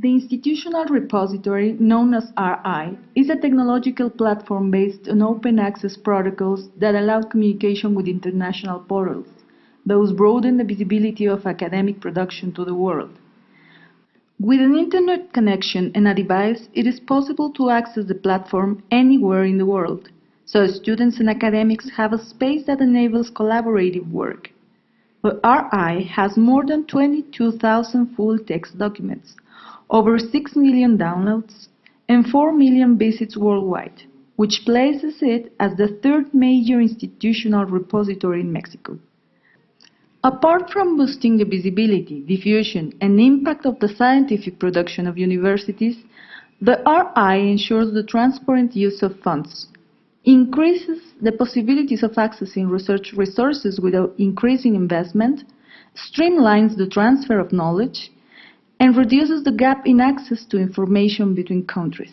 The Institutional Repository, known as RI, is a technological platform based on open access protocols that allow communication with international portals. Those broaden the visibility of academic production to the world. With an internet connection and a device, it is possible to access the platform anywhere in the world, so students and academics have a space that enables collaborative work. The RI has more than 22,000 full-text documents, over 6 million downloads, and 4 million visits worldwide, which places it as the third major institutional repository in Mexico. Apart from boosting the visibility, diffusion, and impact of the scientific production of universities, the RI ensures the transparent use of funds, increases the possibilities of accessing research resources without increasing investment, streamlines the transfer of knowledge, and reduces the gap in access to information between countries.